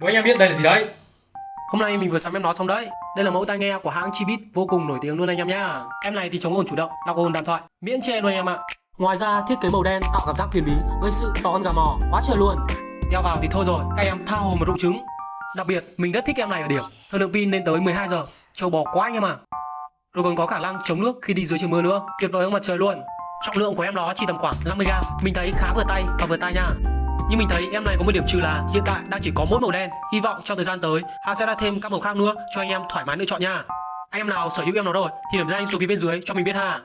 Đố anh em biết đây là gì đấy Hôm nay mình vừa sắm em nó xong đấy. Đây là mẫu tai nghe của hãng Chibit vô cùng nổi tiếng luôn anh em nhá. Em này thì chống ồn chủ động, lọc ồn đàm thoại, miễn chê luôn anh em ạ. Ngoài ra thiết kế màu đen tạo cảm giác huyền bí, gây sự to con gà mò, quá trời luôn. Đeo vào thì thôi rồi, các em tha hồ mà rụng trứng. Đặc biệt mình rất thích em này ở điểm thời lượng pin lên tới 12 giờ, trâu bò quá anh em ạ. Rồi còn có khả năng chống nước khi đi dưới trời mưa nữa, tuyệt vời hơn mặt trời luôn. Trọng lượng của em nó chỉ tầm khoảng 50g, mình thấy khá vừa tay và vừa tay nha. Nhưng mình thấy em này có một điểm trừ là hiện tại đang chỉ có mỗi màu đen. Hy vọng trong thời gian tới, hà sẽ ra thêm các màu khác nữa cho anh em thoải mái lựa chọn nha. Anh em nào sở hữu em nó rồi thì điểm danh xuống phía bên dưới cho mình biết ha.